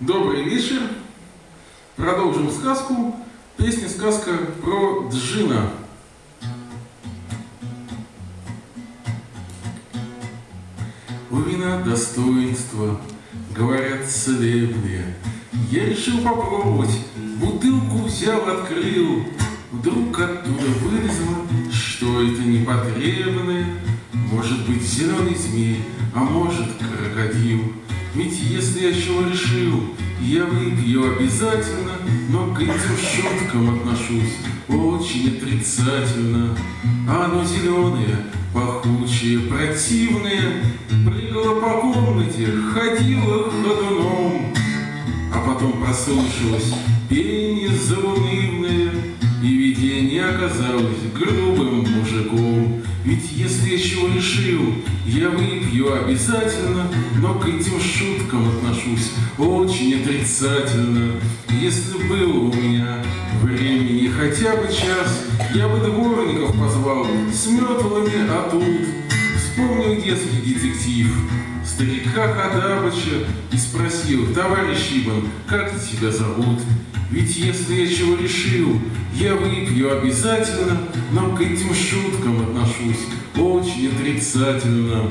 Добрый вечер. Продолжим сказку. Песня-сказка про Джина. У вина достоинства, говорят целебные. Я решил попробовать, бутылку взял, открыл. Вдруг оттуда вылезло, что это непотребное. Может быть, зеленый змей, а может, крокодил. Ведь если я чего решил, я выпью обязательно, но к этим шуткам отношусь очень отрицательно. А оно зеленое, пахучее, противное, прыгало по комнате, ходило ходуном. А потом прослышалось пение заунывное, видение оказалось грубым мужиком. Ведь если я чего решил, я выпью обязательно, но к этим шуткам отношусь очень отрицательно. Если было у меня времени хотя бы час, я бы дворников позвал с метлами, а тут вспомнил детский детектив старика Хадабыча и спросил, товарищ Ибан, как тебя зовут? Ведь если я чего решил, я выпью обязательно, но к этим шуткам отношусь очень отрицательно.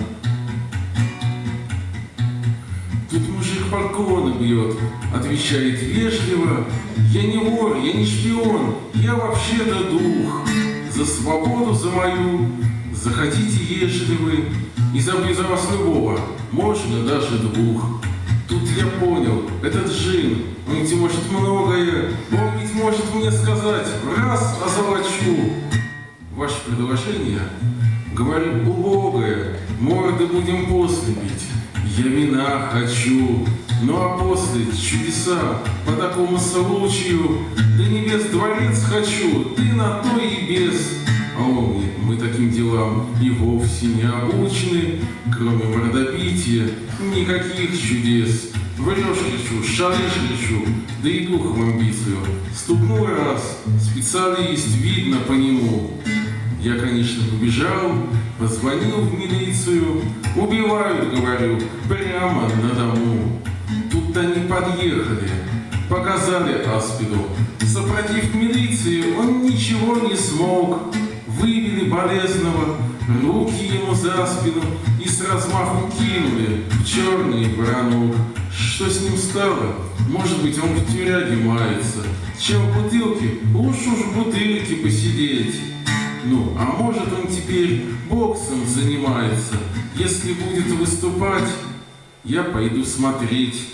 Тут мужик балконы бьет, отвечает вежливо, я не вор, я не шпион, я вообще-то дух. За свободу за мою. Захотите, ешьте вы, и за вас любого, можно даже двух. Тут я понял, этот джин, он ведь может многое, он ведь может мне сказать, раз озолочу. Ваше предложение, говорю, убогое, морды будем после бить. Я вина хочу, ну а после чудеса по такому случаю, до небес дворец хочу, ты на то и без. А он мы таким делам и вовсе не обучены, кроме мордобития, никаких чудес. Врешь лечу, шалишь лечу, да и духом амбицию. Стукнул раз, специалист, видно по нему. Я, конечно, побежал, позвонил в милицию. Убивают, говорю, прямо на дому. Тут они подъехали, показали Аспиду. Сопротив милиции он ничего не смог вывели болезного, руки ему за спину и с размаху кинули в черный воронок. Что с ним стало? Может быть, он в тюряге мается. Чем в бутылке? Лучше уж в бутылке посидеть. Ну, а может он теперь боксом занимается. Если будет выступать, я пойду смотреть.